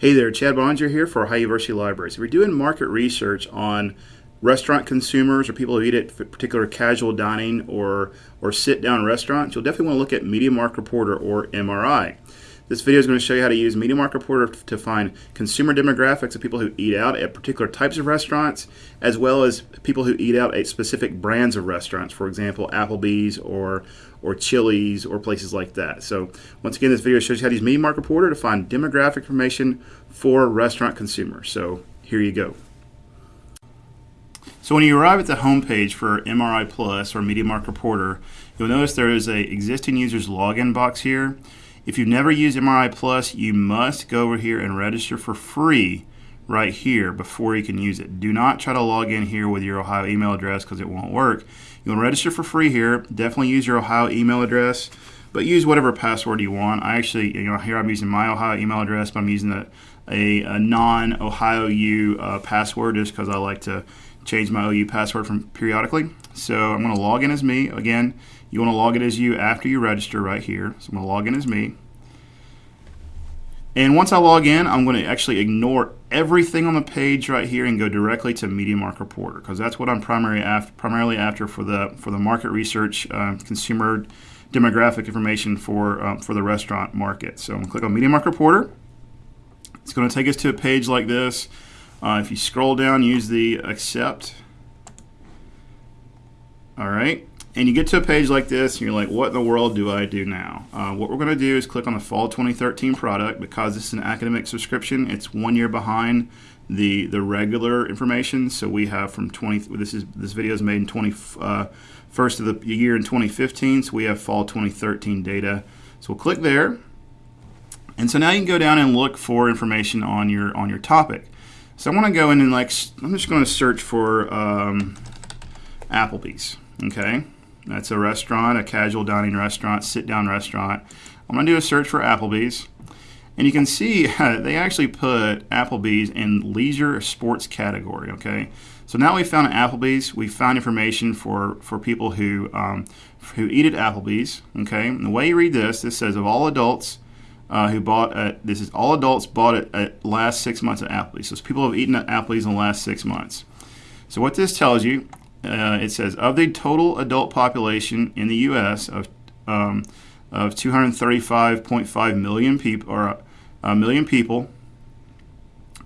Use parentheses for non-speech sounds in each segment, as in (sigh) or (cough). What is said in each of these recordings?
Hey there, Chad Boeninger here for Ohio University Libraries. If you're doing market research on restaurant consumers or people who eat at particular casual dining or, or sit-down restaurants, you'll definitely want to look at Mediamark Reporter or MRI. This video is going to show you how to use Mediamark Reporter to find consumer demographics of people who eat out at particular types of restaurants, as well as people who eat out at specific brands of restaurants, for example, Applebee's or or Chili's or places like that. So once again, this video shows you how to use Mediamark Reporter to find demographic information for restaurant consumers. So here you go. So when you arrive at the home page for MRI Plus or Mediamark Reporter, you'll notice there is a existing user's login box here. If you've never used MRI Plus, you must go over here and register for free right here before you can use it. Do not try to log in here with your Ohio email address because it won't work. You want to register for free here. Definitely use your Ohio email address, but use whatever password you want. I actually, you know, here I'm using my Ohio email address, but I'm using a, a, a non-Ohio U uh, password just because I like to change my OU password from periodically. So I'm going to log in as me. Again, you want to log in as you after you register right here. So I'm going to log in as me. And once I log in, I'm going to actually ignore everything on the page right here and go directly to Mediamark Reporter because that's what I'm primary after, primarily after for the for the market research, uh, consumer demographic information for um, for the restaurant market. So I'm going to click on Mediamark Reporter. It's going to take us to a page like this. Uh, if you scroll down, use the accept. All right. And you get to a page like this and you're like what in the world do I do now? Uh, what we're going to do is click on the fall 2013 product. Because this is an academic subscription it's one year behind the the regular information. So we have from 20 this is this video is made in 20 uh, first of the year in 2015 so we have fall 2013 data. So we'll click there. And so now you can go down and look for information on your on your topic so I want to go in and like I'm just going to search for um, Applebee's okay that's a restaurant, a casual dining restaurant, sit down restaurant. I'm going to do a search for Applebee's. And you can see (laughs) they actually put Applebee's in leisure sports category, okay? So now we found Applebee's. We found information for, for people who, um, who eat at Applebee's, okay? And the way you read this, this says of all adults uh, who bought at, this is all adults bought it at last six months at Applebee's. So people have eaten at Applebee's in the last six months. So what this tells you uh, it says of the total adult population in the U.S. of um, of 235.5 million people or a million people.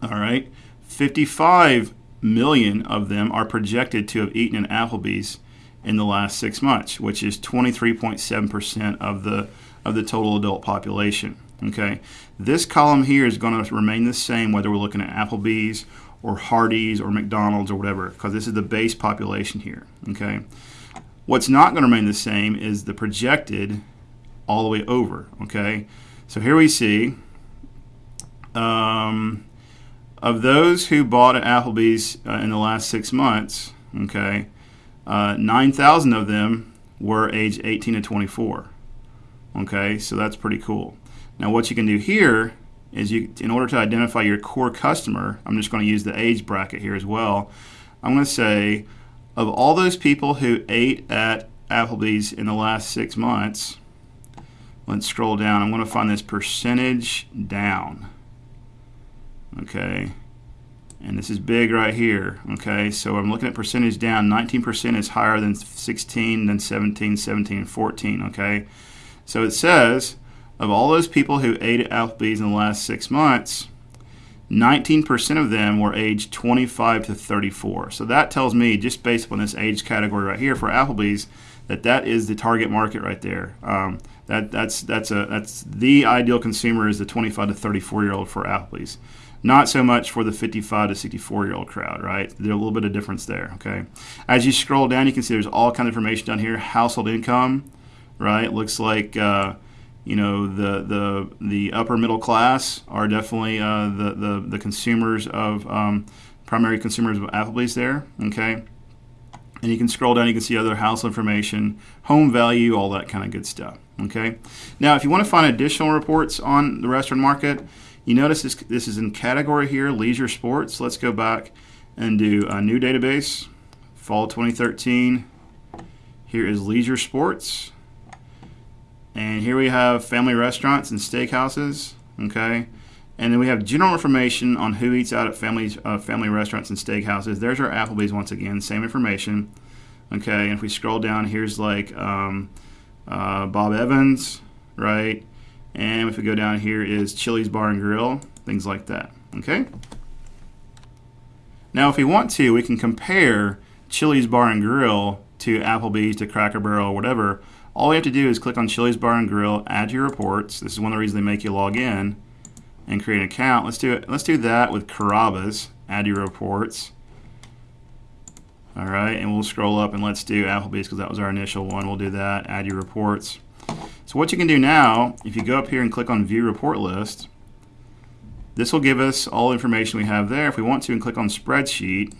All right, 55 million of them are projected to have eaten an Applebee's in the last six months, which is 23.7% of the of the total adult population. Okay, this column here is going to remain the same whether we're looking at Applebee's or Hardee's or McDonald's or whatever, because this is the base population here. Okay, what's not going to remain the same is the projected all the way over. Okay, so here we see um, of those who bought at Applebee's uh, in the last six months. Okay, uh, 9,000 of them were age 18 to 24. Okay, so that's pretty cool. Now, what you can do here is you, in order to identify your core customer, I'm just going to use the age bracket here as well. I'm going to say, of all those people who ate at Applebee's in the last six months, let's scroll down. I'm going to find this percentage down. Okay. And this is big right here. Okay. So I'm looking at percentage down. 19% is higher than 16, than 17, 17, and 14. Okay. So it says of all those people who ate at Applebee's in the last six months, 19% of them were aged 25 to 34. So that tells me, just based on this age category right here for Applebee's, that that is the target market right there. Um, that that's that's a that's the ideal consumer is the 25 to 34 year old for Applebee's. Not so much for the 55 to 64 year old crowd, right? There's a little bit of difference there. Okay. As you scroll down, you can see there's all kind of information down here. Household income, right? Looks like. Uh, you know the the the upper middle class are definitely uh, the, the the consumers of um, primary consumers of Applebee's there. Okay, and you can scroll down. You can see other house information, home value, all that kind of good stuff. Okay, now if you want to find additional reports on the restaurant market, you notice this this is in category here, leisure sports. Let's go back and do a new database, fall 2013. Here is leisure sports. And here we have family restaurants and steakhouses, okay? And then we have general information on who eats out at family, uh, family restaurants and steakhouses. There's our Applebee's once again, same information. Okay, and if we scroll down, here's like um, uh, Bob Evans, right? And if we go down here is Chili's Bar and Grill, things like that. Okay. Now, if we want to, we can compare Chili's Bar and Grill to Applebee's, to Cracker Barrel, or whatever. All we have to do is click on Chili's Bar and Grill, add your reports. This is one of the reasons they make you log in and create an account. Let's do it. Let's do that with Carrabba's. Add your reports. All right, and we'll scroll up and let's do Applebee's because that was our initial one. We'll do that. Add your reports. So what you can do now, if you go up here and click on View Report List, this will give us all the information we have there. If we want to, and click on Spreadsheet,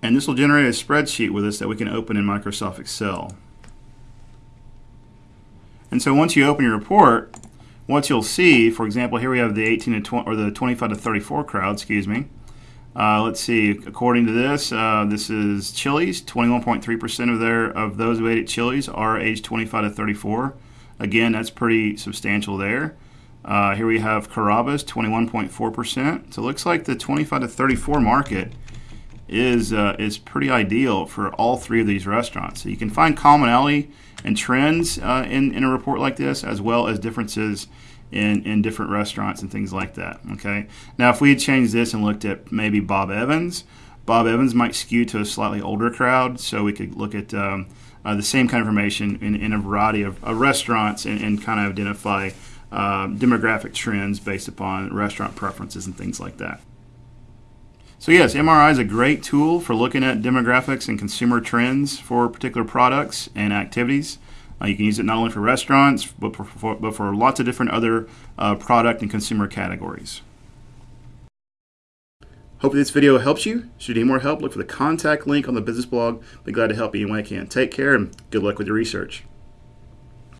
and this will generate a spreadsheet with us that we can open in Microsoft Excel. And so once you open your report, what you'll see, for example, here we have the 18 to 20, or the 25 to 34 crowd, excuse me. Uh, let's see. According to this, uh, this is Chili's. 21.3% of their of those who ate at Chili's are aged 25 to 34. Again, that's pretty substantial there. Uh, here we have Carrabba's, 21.4%. So it looks like the 25 to 34 market is uh, is pretty ideal for all three of these restaurants. So you can find commonality and trends uh, in in a report like this, as well as differences in, in different restaurants and things like that. Okay. Now, if we had changed this and looked at maybe Bob Evans, Bob Evans might skew to a slightly older crowd, so we could look at um, uh, the same kind of information in, in a variety of, of restaurants and, and, kind of identify uh, demographic trends based upon restaurant preferences and things like that. So yes, MRI is a great tool for looking at demographics and consumer trends for particular products and activities. Uh, you can use it not only for restaurants, but for, for but for lots of different other uh, product and consumer categories. Hope this video helps you. Should you need more help, look for the contact link on the business blog. Be glad to help you any way I can. Take care and good luck with your research.